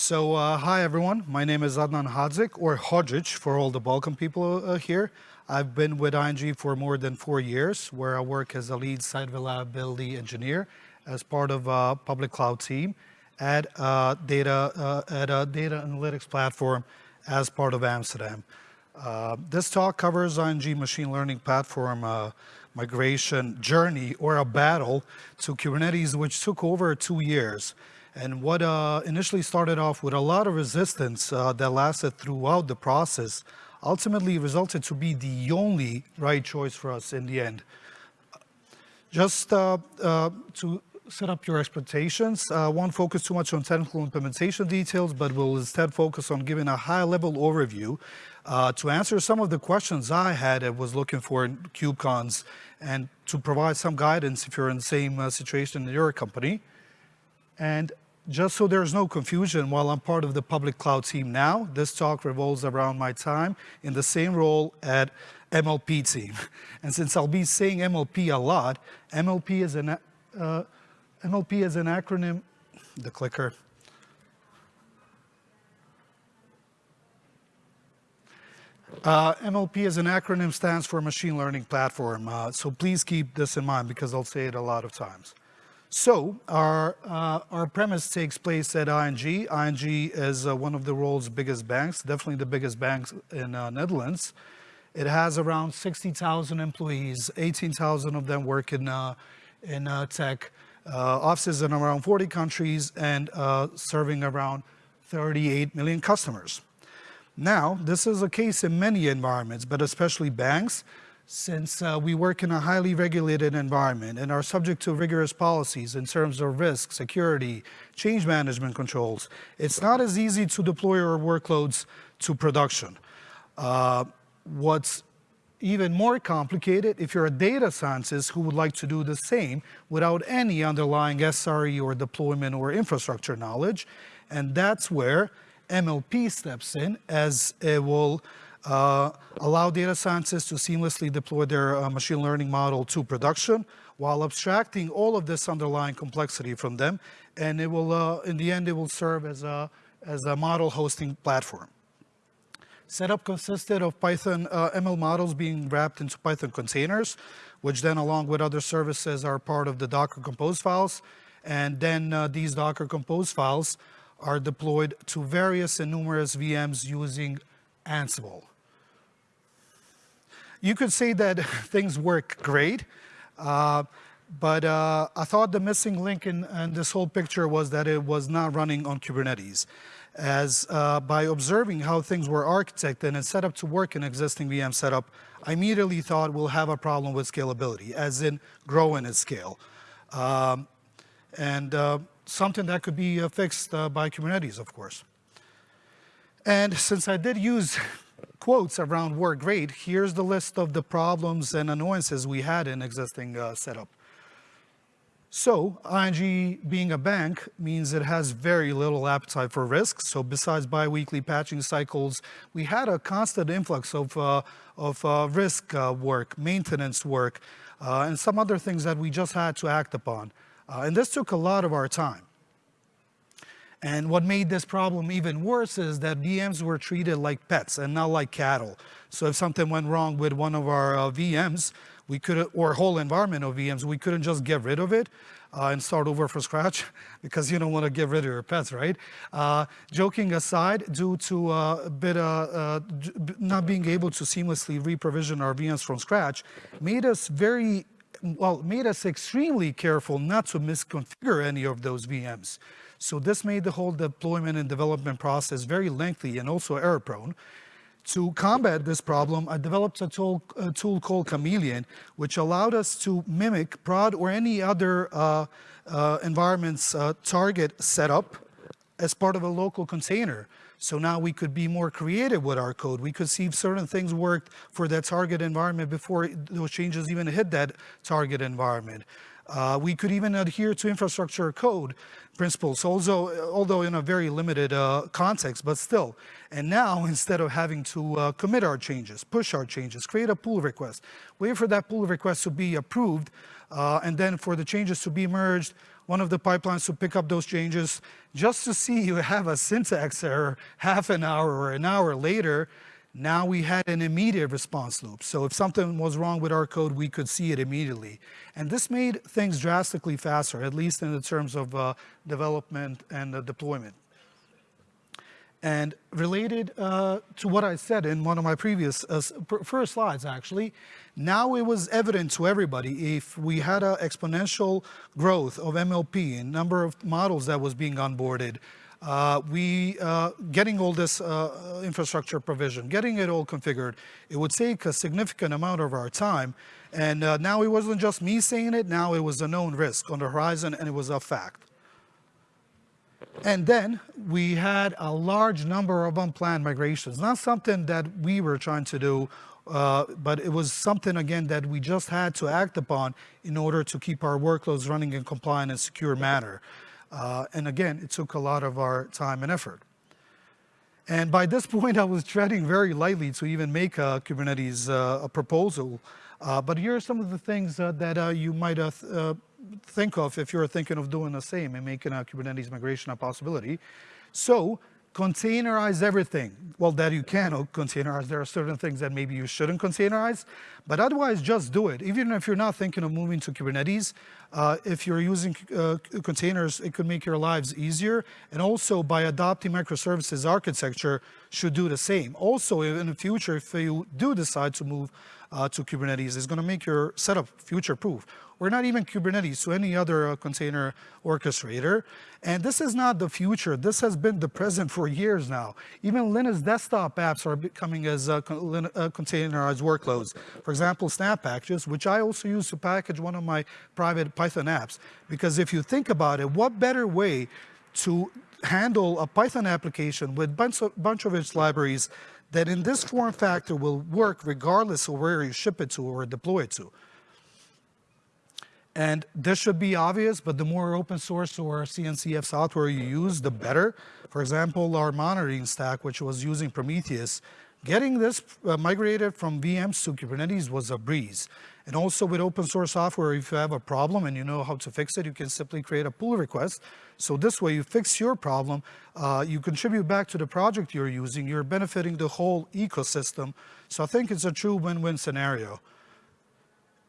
So uh, hi everyone, my name is Adnan Hadzik, or Hodzic for all the Balkan people uh, here. I've been with ING for more than four years, where I work as a lead site reliability engineer as part of a public cloud team at a data, uh, at a data analytics platform as part of Amsterdam. Uh, this talk covers ING machine learning platform uh, migration journey or a battle to Kubernetes, which took over two years. And what uh, initially started off with a lot of resistance uh, that lasted throughout the process ultimately resulted to be the only right choice for us in the end. Just uh, uh to set up your expectations, uh, won't focus too much on technical implementation details, but will instead focus on giving a high-level overview uh, to answer some of the questions I had and was looking for in KubeCons and to provide some guidance if you're in the same situation in your company. And just so there's no confusion, while I'm part of the public cloud team now, this talk revolves around my time in the same role at MLP team. And since I'll be saying MLP a lot, MLP is an, uh, MLP is an acronym, the clicker. Uh, MLP as an acronym stands for Machine Learning Platform. Uh, so please keep this in mind because I'll say it a lot of times. So our, uh, our premise takes place at ING. ING is uh, one of the world's biggest banks, definitely the biggest bank in uh, Netherlands. It has around 60,000 employees, 18,000 of them work in, uh, in uh, tech, uh, offices in around 40 countries and serving around 38 million customers. Now, this is a case in many environments, but especially banks since uh, we work in a highly regulated environment and are subject to rigorous policies in terms of risk, security, change management controls, it's not as easy to deploy our workloads to production. Uh, what's even more complicated if you're a data scientist who would like to do the same without any underlying SRE or deployment or infrastructure knowledge. And that's where MLP steps in as it will allow data scientists to seamlessly deploy their uh, machine learning model to production while abstracting all of this underlying complexity from them. And it will, uh, in the end, it will serve as a, as a model hosting platform. Setup consisted of Python uh, ML models being wrapped into Python containers, which then along with other services are part of the Docker Compose files. And then uh, these Docker Compose files are deployed to various and numerous VMs using Ansible. You could say that things work great, uh, but uh, I thought the missing link in, in, this whole picture was that it was not running on Kubernetes. As uh, by observing how things were architected and set up to work in existing VM setup, I immediately thought we'll have a problem with scalability, as in grow in its scale. Um, and uh, something that could be uh, fixed uh, by Kubernetes, of course. And since I did use quotes around work great, here's the list of the problems and annoyances we had in existing uh, setup. So ING being a bank means it has very little appetite for risk. So besides biweekly patching cycles, we had a constant influx of, uh, of uh, risk uh, work, maintenance work, uh, and some other things that we just had to act upon. Uh, and this took a lot of our time. And what made this problem even worse is that VMs were treated like pets and not like cattle. So if something went wrong with one of our uh, VMs, we could, or whole environment of VMs, we couldn't just get rid of it uh, and start over from scratch because you don't want to get rid of your pets, right? Uh, joking aside, due to uh, a bit uh, not being able to seamlessly reprovision our VMs from scratch, made us very well, made us extremely careful not to misconfigure any of those VMs. So this made the whole deployment and development process very lengthy and also error prone. To combat this problem, I developed a tool, a tool called Chameleon, which allowed us to mimic prod or any other uh, uh, environment's uh, target setup as part of a local container. So now we could be more creative with our code. We could see if certain things worked for that target environment before those changes even hit that target environment. Uh, we could even adhere to infrastructure code principles, also, although in a very limited uh, context, but still. And now, instead of having to uh, commit our changes, push our changes, create a pull request, wait for that pull request to be approved uh, and then for the changes to be merged, one of the pipelines to pick up those changes, just to see you have a syntax error half an hour or an hour later, now we had an immediate response loop. So if something was wrong with our code, we could see it immediately. And this made things drastically faster, at least in the terms of uh, development and uh, deployment. And related uh, to what I said in one of my previous, uh, first slides actually, now it was evident to everybody if we had an exponential growth of MLP in number of models that was being onboarded, uh, we uh, getting all this uh, infrastructure provision, getting it all configured, it would take a significant amount of our time. And uh, now it wasn't just me saying it, now it was a known risk on the horizon and it was a fact. And then we had a large number of unplanned migrations, not something that we were trying to do, uh, but it was something, again, that we just had to act upon in order to keep our workloads running in compliant and secure manner. Uh, and again, it took a lot of our time and effort. And by this point, I was treading very lightly to even make a Kubernetes uh, a proposal. Uh, but here are some of the things uh, that uh, you might uh, think of if you're thinking of doing the same and making a Kubernetes migration a possibility. So containerize everything. Well, that you can containerize. There are certain things that maybe you shouldn't containerize, but otherwise just do it. Even if you're not thinking of moving to Kubernetes, uh, if you're using uh, containers, it could make your lives easier. And also by adopting microservices architecture should do the same. Also in the future, if you do decide to move uh, to Kubernetes, it's gonna make your setup future-proof. We're not even Kubernetes to any other uh, container orchestrator. And this is not the future. This has been the present for years now. Even Linux desktop apps are becoming as uh, uh, containerized workloads. For example, Snap packages, which I also use to package one of my private Python apps. Because if you think about it, what better way to handle a Python application with a bunch bunch of its libraries that in this form factor will work regardless of where you ship it to or deploy it to. And this should be obvious, but the more open source or CNCF software you use, the better. For example, our monitoring stack, which was using Prometheus, getting this uh, migrated from VMs to Kubernetes was a breeze. And also with open source software, if you have a problem and you know how to fix it, you can simply create a pull request. So this way you fix your problem, uh, you contribute back to the project you're using, you're benefiting the whole ecosystem. So I think it's a true win-win scenario.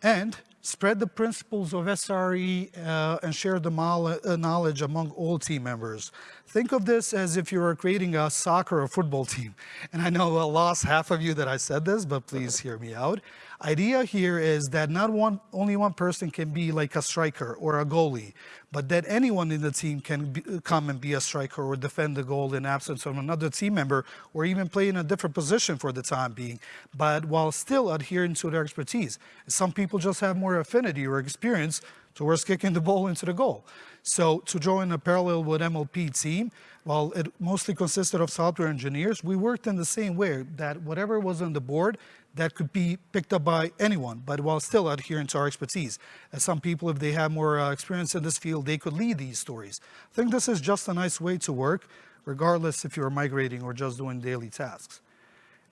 And spread the principles of SRE uh, and share the uh, knowledge among all team members. Think of this as if you were creating a soccer or football team. And I know I lost half of you that I said this, but please hear me out. Idea here is that not one, only one person can be like a striker or a goalie, but that anyone in the team can be, come and be a striker or defend the goal in absence of another team member, or even play in a different position for the time being, but while still adhering to their expertise. Some people just have more affinity or experience towards kicking the ball into the goal. So to join a parallel with MLP team, while it mostly consisted of software engineers, we worked in the same way that whatever was on the board, that could be picked up by anyone, but while still adhering to our expertise. As some people, if they have more uh, experience in this field, they could lead these stories. I think this is just a nice way to work, regardless if you're migrating or just doing daily tasks.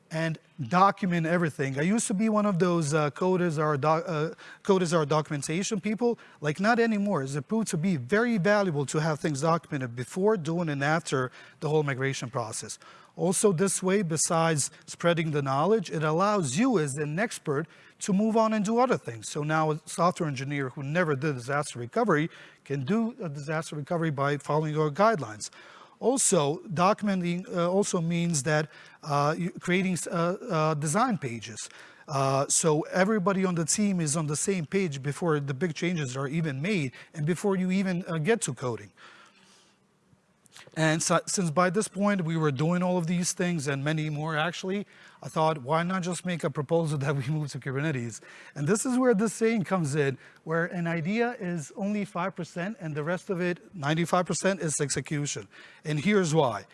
And document everything. I used to be one of those uh, code, is our uh, our documentation people. Like not anymore. It's proved to be very valuable to have things documented before, during, and after the whole migration process. Also this way, besides spreading the knowledge, it allows you as an expert to move on and do other things. So now a software engineer who never did disaster recovery can do a disaster recovery by following our guidelines. Also, documenting uh, also means that uh, creating uh, uh, design pages. Uh, so everybody on the team is on the same page before the big changes are even made and before you even uh, get to coding. And so, since by this point we were doing all of these things and many more actually, I thought, why not just make a proposal that we move to Kubernetes? And this is where this saying comes in, where an idea is only 5% and the rest of it, 95% is execution. And here's why.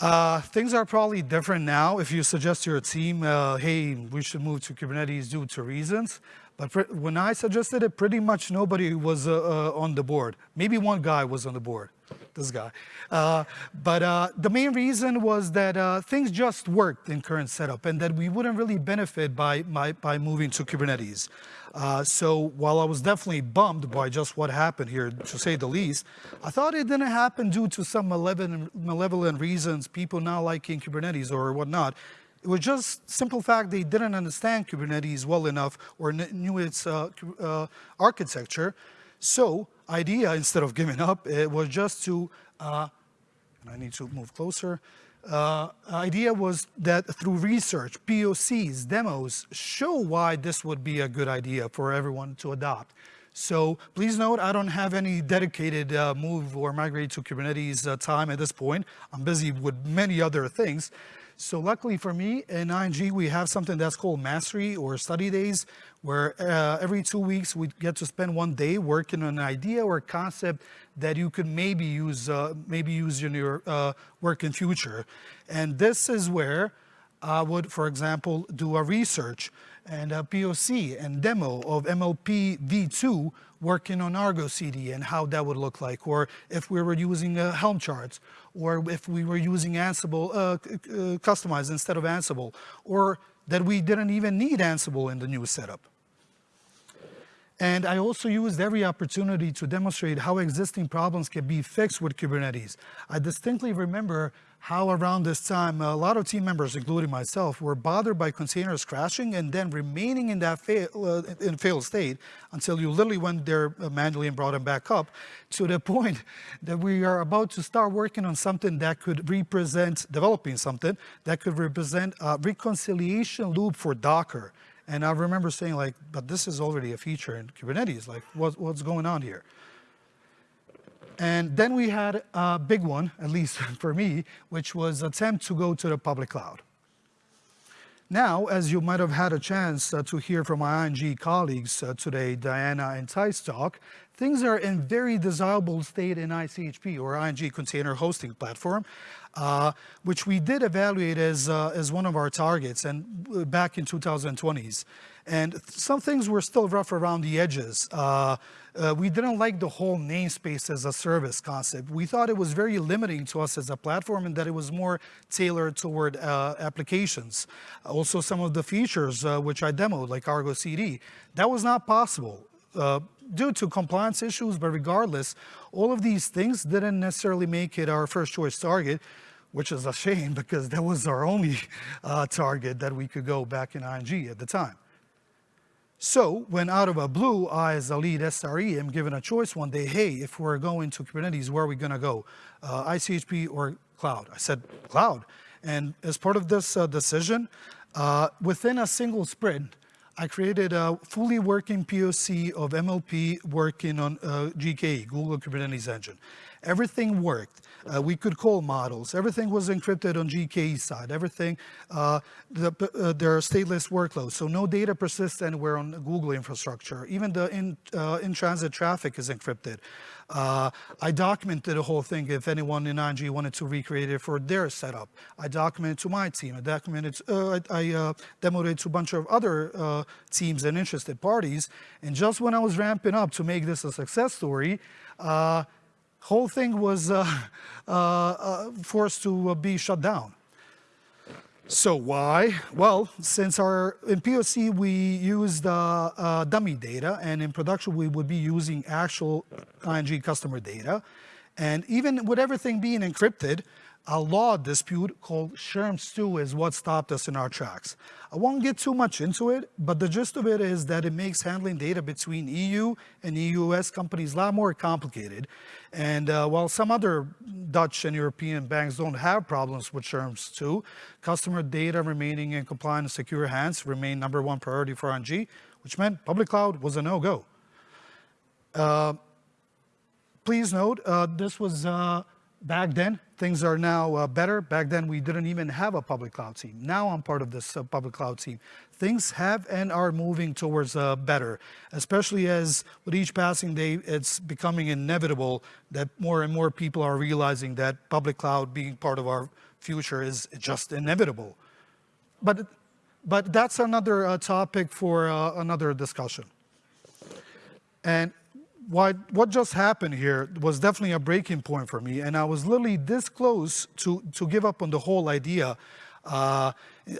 Uh, things are probably different now if you suggest to your team, uh, hey, we should move to Kubernetes due to reasons. But when I suggested it, pretty much nobody was uh, uh, on the board. Maybe one guy was on the board. This guy. Uh, but uh, the main reason was that uh, things just worked in current setup and that we wouldn't really benefit by, by, by moving to Kubernetes. Uh, so while I was definitely bummed by just what happened here, to say the least, I thought it didn't happen due to some malevolent, malevolent reasons, people not liking Kubernetes or whatnot. It was just simple fact they didn't understand Kubernetes well enough or knew its uh, uh, architecture. So idea, instead of giving up, it was just to, uh, I need to move closer, uh, idea was that through research, POCs, demos, show why this would be a good idea for everyone to adopt. So please note, I don't have any dedicated uh, move or migrate to Kubernetes uh, time at this point. I'm busy with many other things. So luckily for me, in ING, we have something that's called mastery or study days, where uh, every two weeks we get to spend one day working on an idea or concept that you could maybe use, uh, maybe use in your uh, work in future. And this is where I would, for example, do a research and a POC and demo of MLP v2 working on Argo CD and how that would look like, or if we were using uh, Helm charts, or if we were using Ansible uh, uh, customized instead of Ansible, or that we didn't even need Ansible in the new setup. And I also used every opportunity to demonstrate how existing problems can be fixed with Kubernetes. I distinctly remember how around this time, a lot of team members, including myself, were bothered by containers crashing and then remaining in that fail, uh, in failed state until you literally went there manually and brought them back up to the point that we are about to start working on something that could represent, developing something that could represent a reconciliation loop for Docker. And I remember saying like, but this is already a feature in Kubernetes, like what, what's going on here? And then we had a big one, at least for me, which was attempt to go to the public cloud. Now, as you might have had a chance uh, to hear from my ING colleagues uh, today, Diana and Thijs talk, things are in very desirable state in ICHP, or ING Container Hosting Platform, uh, which we did evaluate as, uh, as one of our targets and uh, back in 2020s. And some things were still rough around the edges. Uh, we didn't like the whole namespace as a service concept. We thought it was very limiting to us as a platform and that it was more tailored toward uh, applications. Also some of the features uh, which I demoed, like Argo CD, that was not possible. Uh, due to compliance issues, but regardless, all of these things didn't necessarily make it our first choice target, which is a shame because that was our only uh, target that we could go back in ING at the time. So when out of a blue, I as a lead SRE am given a choice one day, hey, if we're going to Kubernetes, where are we gonna go? Uh, ICHP or cloud? I said, cloud. And as part of this uh, decision, uh, within a single sprint, I created a fully working POC of MLP working on uh, GKE, Google Kubernetes Engine. Everything worked. Uh, we could call models. Everything was encrypted on GKE side. Everything, uh, the, uh, there are stateless workloads, so no data persists anywhere on Google infrastructure. Even the in, uh, in-transit traffic is encrypted. Uh, I documented the whole thing if anyone in ING wanted to recreate it for their setup. I documented to my team. I documented, uh, I, I demoed it to a bunch of other teams and interested parties. And just when I was ramping up to make this a success story, whole thing was uh, uh, uh, forced to be shut down. So why? Well, since our in POC we used uh, uh, dummy data, and in production we would be using actual ING customer data, and even with everything being encrypted, a law dispute called Schrems2 is what stopped us in our tracks. I won't get too much into it, but the gist of it is that it makes handling data between EU and US companies a lot more complicated. And uh, while some other Dutch and European banks don't have problems with Schrems2, customer data remaining in compliant and secure hands remain number one priority for ING, which meant public cloud was a no-go. Uh, please note, uh, this was uh, back then, things are now uh, better. Back then, we didn't even have a public cloud team. Now I'm part of this uh, public cloud team. Things have and are moving towards uh, better, especially as with each passing day, it's becoming inevitable that more and more people are realizing that public cloud being part of our future is just inevitable. But, but that's another uh, topic for uh, another discussion. And what, what just happened here was definitely a breaking point for me, and I was literally this close to, to give up on the whole idea. Uh,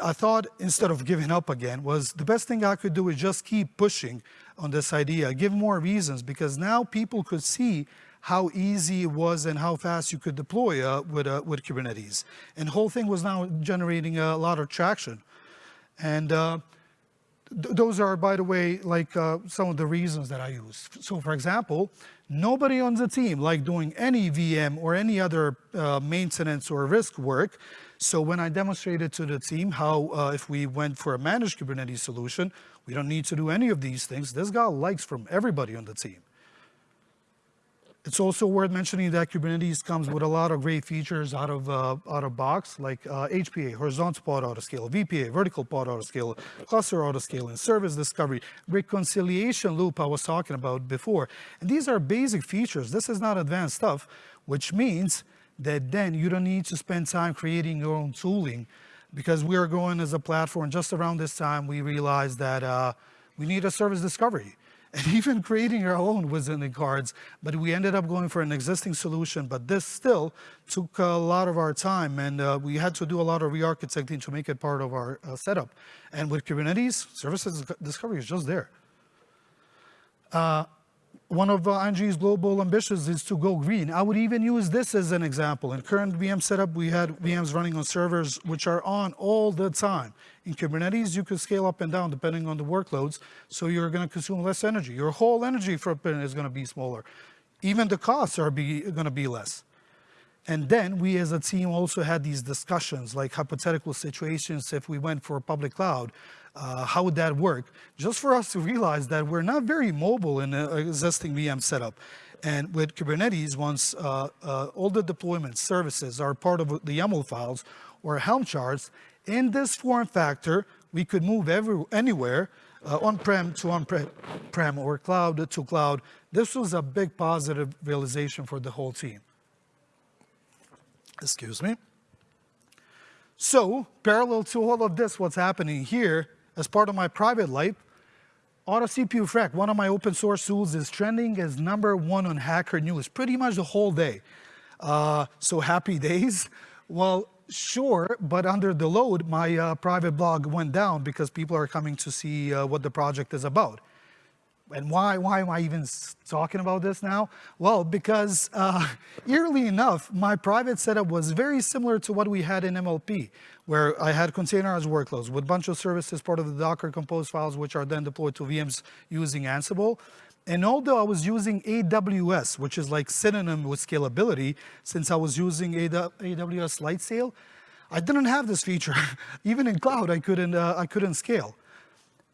I thought instead of giving up again was the best thing I could do is just keep pushing on this idea, give more reasons, because now people could see how easy it was and how fast you could deploy uh, with, uh, with Kubernetes. And the whole thing was now generating a lot of traction. And uh, th those are, by the way, like uh, some of the reasons that I use. So for example, nobody on the team like doing any VM or any other uh, maintenance or risk work. So when I demonstrated to the team how uh, if we went for a managed Kubernetes solution, we don't need to do any of these things, this got likes from everybody on the team. It's also worth mentioning that Kubernetes comes with a lot of great features out of uh, out of box, like uh, HPA, horizontal pod autoscale, VPA, vertical pod autoscale, cluster autoscaling, service discovery, reconciliation loop I was talking about before. And these are basic features. This is not advanced stuff, which means that then you don't need to spend time creating your own tooling because we are going as a platform just around this time, we realized that uh, we need a service discovery. And even creating our own was in the cards, but we ended up going for an existing solution. But this still took a lot of our time, and uh, we had to do a lot of re-architecting to make it part of our uh, setup. And with Kubernetes, services discovery is just there. Uh, one of uh, ING's global ambitions is to go green. I would even use this as an example. In current VM setup, we had VMs running on servers which are on all the time. In Kubernetes, you can scale up and down depending on the workloads, so you're going to consume less energy. Your whole energy footprint is going to be smaller. Even the costs are going to be less. And then we as a team also had these discussions, like hypothetical situations, if we went for a public cloud, uh, how would that work? Just for us to realize that we're not very mobile in an existing VM setup. And with Kubernetes, once uh, uh, all the deployment services are part of the YAML files or Helm charts, in this form factor, we could move every, anywhere, uh, on-prem to on-prem or cloud to cloud. This was a big positive realization for the whole team. Excuse me. So, parallel to all of this, what's happening here, as part of my private life, auto-cpufreq, one of my open source tools, is trending as number one on Hacker News pretty much the whole day. Uh, so happy days. Well, sure, but under the load, my uh, private blog went down because people are coming to see uh, what the project is about. And why, why am I even talking about this now? Well, because uh, eerily enough, my private setup was very similar to what we had in MLP, where I had containerized workloads with bunch of services, part of the Docker Compose files, which are then deployed to VMs using Ansible. And although I was using AWS, which is like synonym with scalability, since I was using AWS Lightsail, I didn't have this feature. Even in cloud, I couldn't, uh, I couldn't scale.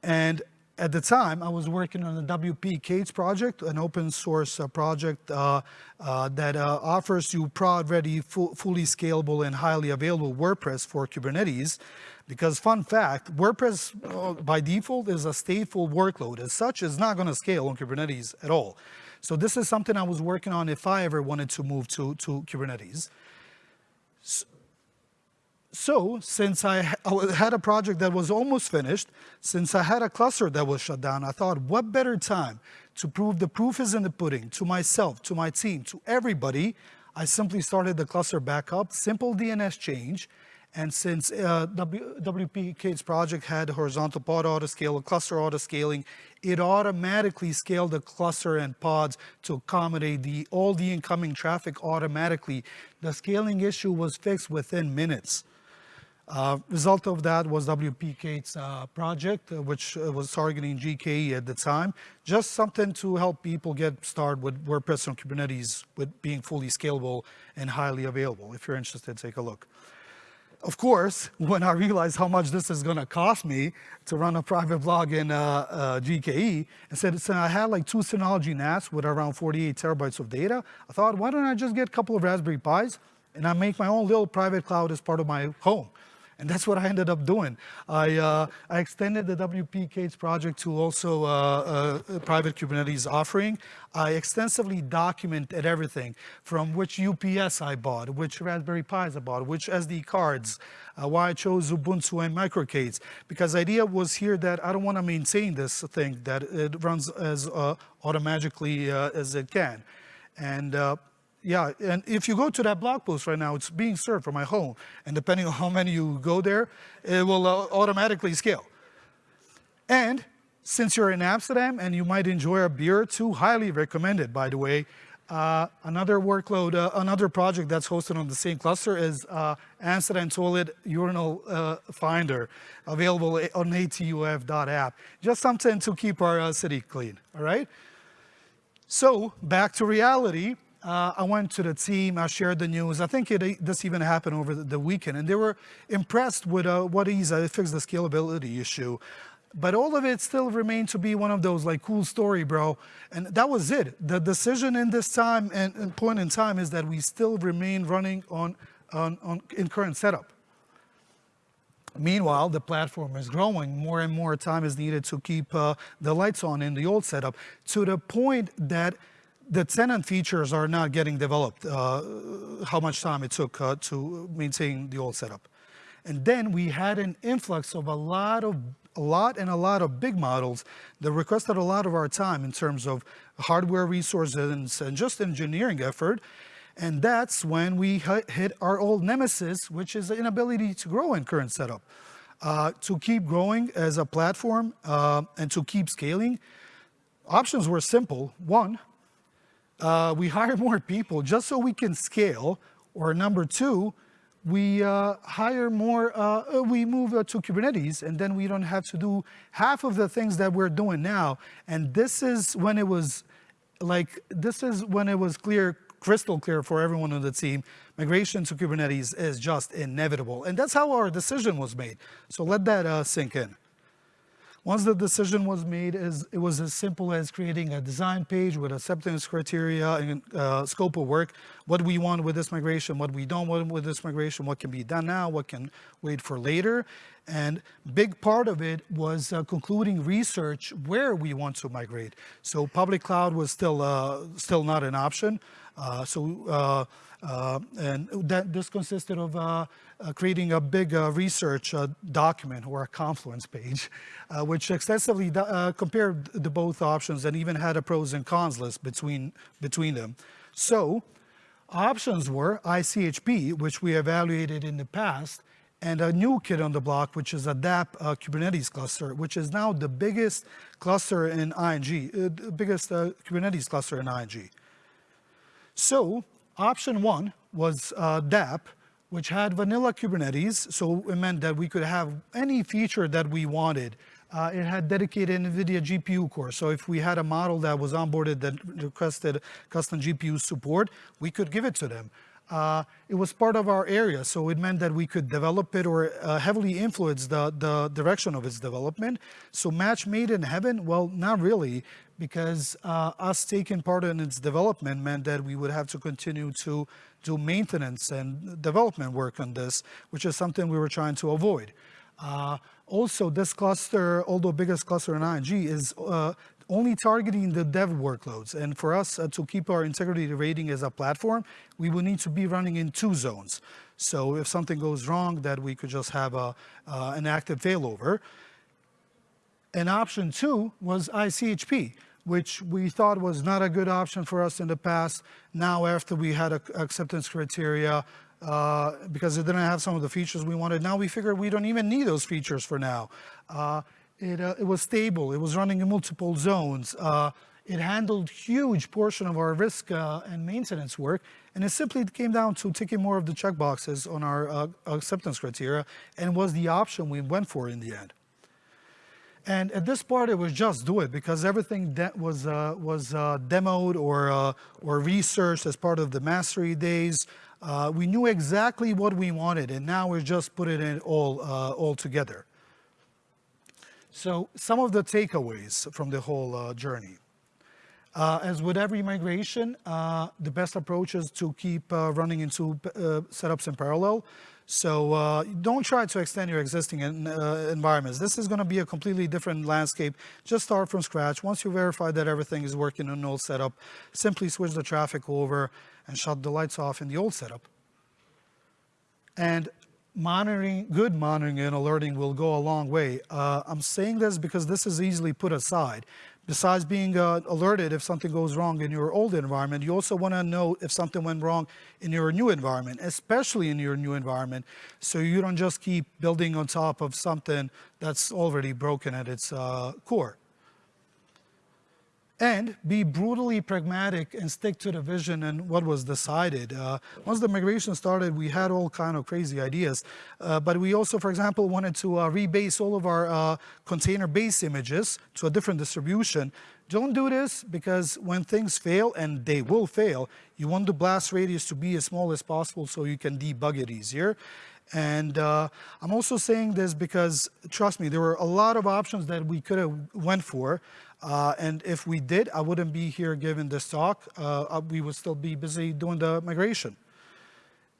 And at the time, I was working on the WP K8s project, an open source uh, project uh, uh, that uh, offers you prod-ready, fu fully scalable and highly available WordPress for Kubernetes. Because fun fact, WordPress uh, by default is a stateful workload. As such, it's not gonna scale on Kubernetes at all. So this is something I was working on if I ever wanted to move to, to Kubernetes. So, so since I had a project that was almost finished, since I had a cluster that was shut down, I thought, what better time to prove the proof is in the pudding to myself, to my team, to everybody, I simply started the cluster back up, simple DNS change, and since uh, w, WP K8s project had horizontal pod autoscale, cluster autoscaling, it automatically scaled the cluster and pods to accommodate the, all the incoming traffic automatically. The scaling issue was fixed within minutes. Uh, result of that was WP K8s uh, project, uh, which uh, was targeting GKE at the time. Just something to help people get started with WordPress on Kubernetes with being fully scalable and highly available. If you're interested, take a look. Of course, when I realized how much this is going to cost me to run a private blog in uh, GKE, instead so I had like two Synology NAS with around 48 terabytes of data, I thought, why don't I just get a couple of Raspberry Pis and I make my own little private cloud as part of my home. And that's what I ended up doing. I, uh, I extended the WP K8s project to also uh, a private Kubernetes offering. I extensively documented everything from which UPS I bought, which Raspberry Pis I bought, which SD cards, uh, why I chose Ubuntu and MicroK8s. Because the idea was here that I don't want to maintain this thing, that it runs as uh, automatically uh, as it can. And uh, yeah, and if you go to that blog post right now, it's being served from my home. And depending on how many you go there, it will uh, automatically scale. And since you're in Amsterdam and you might enjoy a beer or two, highly recommended, by the way. Uh, another workload, uh, another project that's hosted on the same cluster is uh, Amsterdam Toilet Urinal uh, Finder, available on atuf.app. Just something to keep our uh, city clean, all right? So back to reality. Uh, I went to the team, I shared the news. I think it, this even happened over the, weekend, and they were impressed with uh, what he's uh, fixed the scalability issue. But all of it still remained to be one of those like cool story, bro. And that was it. The decision in this time and, and point in time is that we still remain running on, on, on in current setup. Meanwhile, the platform is growing. More and more time is needed to keep uh, the lights on in the old setup to the point that the tenant features are not getting developed, uh, how much time it took uh, to maintain the old setup. And then we had an influx of a lot of a lot and a lot of big models that requested a lot of our time in terms of hardware resources and just engineering effort. And that's when we hit our old nemesis, which is the inability to grow in current setup. Uh, to keep growing as a platform uh, and to keep scaling, options were simple. One, uh, we hire more people just so we can scale. Or number two, we uh, hire more, uh, we move uh, to Kubernetes and then we don't have to do half of the things that we're doing now. And this is when it was like, this is when it was clear crystal clear for everyone on the team, migration to Kubernetes is just inevitable. And that's how our decision was made. So let that uh, sink in. Once the decision was made, it was as simple as creating a design page with acceptance criteria and uh, scope of work, what we want with this migration, what we don't want with this migration, what can be done now, what can wait for later. And big part of it was uh, concluding research where we want to migrate. So public cloud was still, uh, still not an option. Uh, so, uh, uh, and that this consisted of creating a big research document or a Confluence page, which extensively compared the both options and even had a pros and cons list between, between them. So options were ICHP, which we evaluated in the past, and a new kid on the block, which is a DAP uh, Kubernetes cluster, which is now the biggest cluster in ING, uh, the biggest uh, Kubernetes cluster in ING. So option one was uh, DAP, which had vanilla Kubernetes. So it meant that we could have any feature that we wanted. Uh, it had dedicated NVIDIA GPU core. So if we had a model that was onboarded that requested custom GPU support, we could give it to them. Uh, it was part of our area, so it meant that we could develop it or uh, heavily influence the, the direction of its development. So match made in heaven? Well, not really, because uh, us taking part in its development meant that we would have to continue to do maintenance and development work on this, which is something we were trying to avoid. Uh, also, this cluster, although biggest cluster in ING, is uh, only targeting the dev workloads. And for us uh, to keep our integrity rating as a platform, we will need to be running in two zones. So if something goes wrong, that we could just have a, uh, an active failover. And option two was ICHP, which we thought was not a good option for us in the past. Now, after we had a, acceptance criteria, uh, because it didn't have some of the features we wanted, now we figured we don't even need those features for now. Uh, it, uh, it was stable. It was running in multiple zones. Uh, it handled huge portion of our risk uh, and maintenance work, and it simply came down to ticking more of the checkboxes on our uh, acceptance criteria, and was the option we went for in the end. And at this part, it was just do it because everything that was uh, was uh, demoed or uh, or researched as part of the mastery days. Uh, we knew exactly what we wanted, and now we're just putting it all all together. So some of the takeaways from the whole uh, journey. Uh, as with every migration, uh, the best approach is to keep uh, running into uh, setups in parallel. So uh, don't try to extend your existing in, environments. This is going to be a completely different landscape. Just start from scratch. Once you verify that everything is working in an old setup, simply switch the traffic over and shut the lights off in the old setup. And monitoring, good monitoring and alerting will go a long way. Uh, I'm saying this because this is easily put aside. Besides being uh, alerted if something goes wrong in your old environment, you also want to know if something went wrong in your new environment, especially in your new environment, so you don't just keep building on top of something that's already broken at its uh, core and be brutally pragmatic and stick to the vision and what was decided. Uh, once the migration started, we had all kind of crazy ideas, uh, but we also, for example, wanted to uh, rebase all of our uh, container base images to a different distribution. Don't do this because when things fail, and they will fail, you want the blast radius to be as small as possible so you can debug it easier. And uh, I'm also saying this because, trust me, there were a lot of options that we could have went for. Uh, and if we did, I wouldn't be here giving this talk. Uh, we would still be busy doing the migration.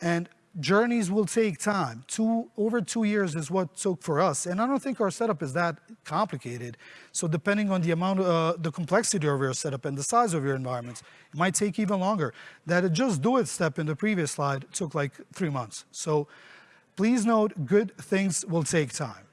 And journeys will take time. Two, over two years is what took for us. And I don't think our setup is that complicated. So depending on the amount, uh, the complexity of your setup and the size of your environments, it might take even longer. That just do it step in the previous slide took like three months. So please note, good things will take time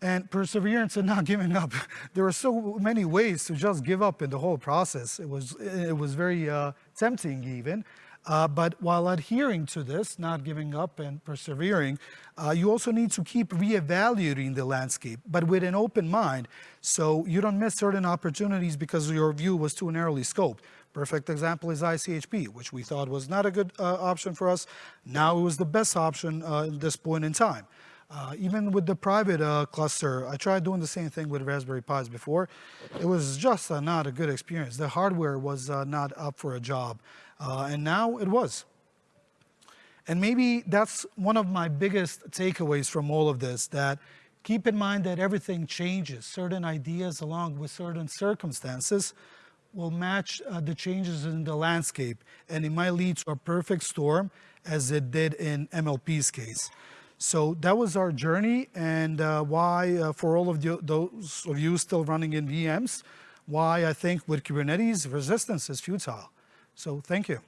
and perseverance and not giving up. There are so many ways to just give up in the whole process. It was, it was very uh, tempting even. Uh, but while adhering to this, not giving up and persevering, uh, you also need to keep reevaluating the landscape, but with an open mind, so you don't miss certain opportunities because your view was too narrowly scoped. Perfect example is ICHP, which we thought was not a good uh, option for us. Now it was the best option uh, at this point in time. Uh, even with the private uh, cluster, I tried doing the same thing with Raspberry Pis before. It was just uh, not a good experience. The hardware was uh, not up for a job, uh, and now it was. And maybe that's one of my biggest takeaways from all of this, that keep in mind that everything changes. Certain ideas along with certain circumstances will match uh, the changes in the landscape, and it might lead to a perfect storm as it did in MLP's case. So that was our journey and uh, why, uh, for all of the, those of you still running in VMs, why I think with Kubernetes, resistance is futile. So thank you.